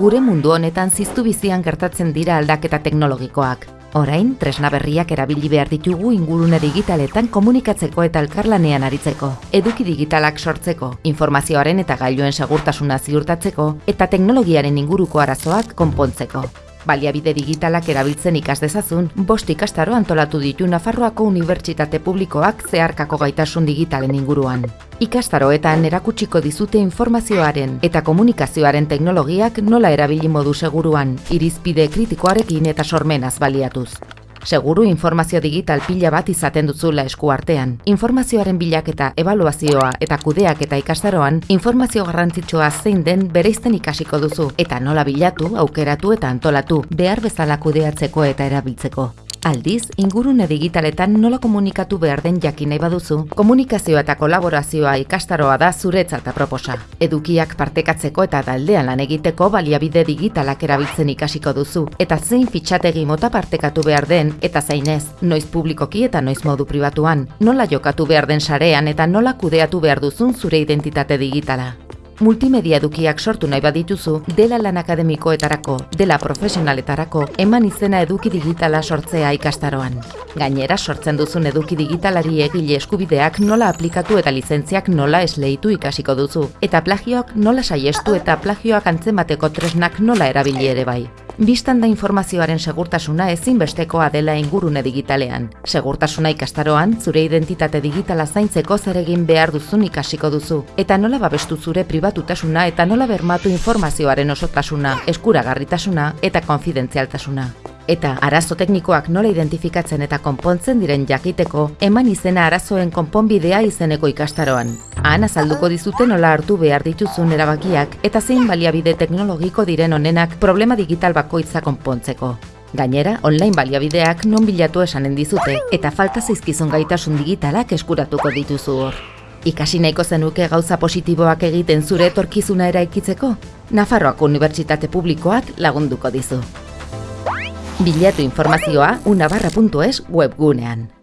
gure mundu honetan ziztu bizian gertatzen dira aldaketa teknologikoak. Orain, tresna berriak erabili behar ditugu ingurune digitaletan komunikatzeko eta elkarlanean aritzeko, eduki digitalak sortzeko, informazioaren eta gailuen segurtasuna ziurtatzeko eta teknologiaren inguruko arazoak konpontzeko. Baliabide digitalak erabiltzen ikas dezazun, bost ikastaro antolatu ditu Nafarroako Unibertsitate Publikoak zeharkako gaitasun digitalen inguruan. Ikastaroetan erakutsiko dizute informazioaren eta komunikazioaren teknologiak nola erabili modu seguruan, irizpide kritikoarekin eta sormenaz baliatuz. Seguru informazio digital pila bat izaten duzula esku artean. Informazioaren bilaketa, evaluazioa eta kudeak eta ikastaroan, informazio garrantzitsua zein den bereizten ikasiko duzu eta nola bilatu, aukeratu eta antolatu, behar bezala kudeatzeko eta erabiltzeko. Aldiz, ingurune digitaletan nola komunikatu behar den jakin nahi baduzu, komunikazioa eta kolaborazioa ikastaroa da zuretzat proposa. Edukiak partekatzeko eta taldean lan egiteko baliabide digitalak erabiltzen ikasiko duzu, eta zein fitxategi mota partekatu behar den eta zeinez, noiz publikoki eta noiz modu pribatuan, nola jokatu behar den sarean eta nola kudeatu behar duzun zure identitate digitala multimedia edukiak sortu nahi badituzu, dela lan akademikoetarako, dela profesionaletarako, eman izena eduki digitala sortzea ikastaroan. Gainera, sortzen duzun eduki digitalari egile eskubideak nola aplikatu eta lizentziak nola esleitu ikasiko duzu, eta plagioak nola saiestu eta plagioak antzemateko tresnak nola erabili ere bai. Bistan da informazioaren segurtasuna ezinbestekoa dela ingurune digitalean. Segurtasuna ikastaroan, zure identitate digitala zaintzeko zer egin behar duzun ikasiko duzu. Eta nola babestu zure pribatutasuna eta nola bermatu informazioaren osotasuna, eskuragarritasuna eta konfidentzialtasuna. Eta arazo teknikoak nola identifikatzen eta konpontzen diren jakiteko, eman izena arazoen konponbidea izeneko ikastaroan. Han azalduko dizute nola hartu behar dituzun erabakiak eta zein baliabide teknologiko diren honenak problema digital bakoitza konpontzeko. Gainera, online baliabideak non bilatu esanen dizute eta falta zaizkizun gaitasun digitalak eskuratuko dituzu hor. Ikasi nahiko zenuke gauza positiboak egiten zure etorkizuna eraikitzeko? Nafarroako Unibertsitate Publikoak lagunduko dizu. Bilatu informazioa unabarra.es webgunean.